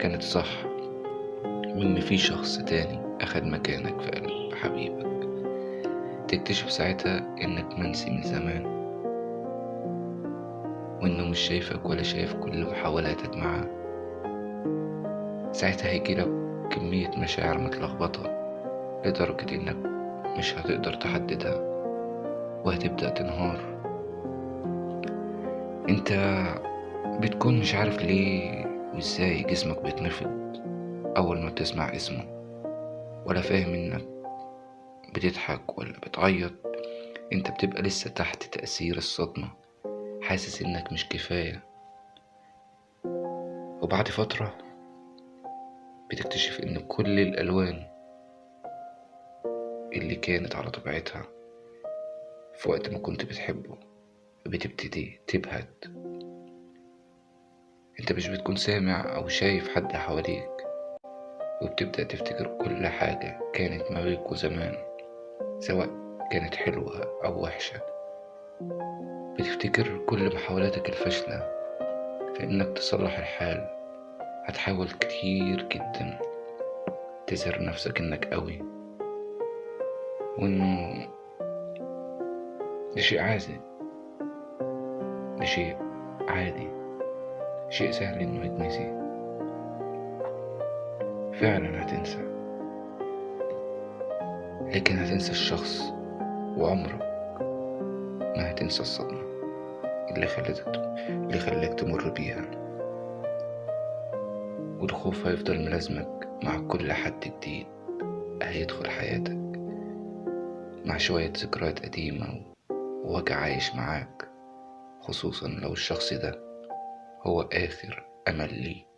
كانت صح. وإن في شخص تاني أخد مكانك في قلب حبيبك. تكتشف ساعتها إنك منسي من زمان. وإنه مش شايفك ولا شايف كل محاولاتك معاه ساعتها هيجيلك كمية مشاعر متلخبطة لدرجة إنك مش هتقدر تحددها وهتبدأ تنهار. أنت بتكون مش عارف ليه وإزاي جسمك بيتنفض أول ما تسمع اسمه؟ ولا فاهم إنك بتضحك ولا بتعيط. أنت بتبقى لسه تحت تأثير الصدمة. حاسس إنك مش كفاية. وبعد فترة بتكتشف إن كل الألوان اللي كانت على طبيعتها في وقت ما كنت بتحبه بتبتدي تبهت. انت مش بتكون سامع أو شايف حد حواليك وبتبدأ تفتكر كل حاجة كانت ما بينكوا زمان سواء كانت حلوة أو وحشة. بتفتكر كل محاولاتك الفاشلة في إنك تصلح الحال. هتحاول كتير جدا تظهر نفسك إنك قوي وإنه ده شيء عادي ده شيء عادي. شيء سهل إنه يتنسي. فعلا هتنسى لكن هتنسى الشخص وعمرك ما هتنسى الصدمة اللي خلتك اللي خلاك تمر بيها. والخوف هيفضل ملازمك مع كل حد جديد هيدخل حياتك. مع شوية ذكريات قديمة ووجع عايش معاك خصوصا لو الشخص ده هو آخر أمل ليك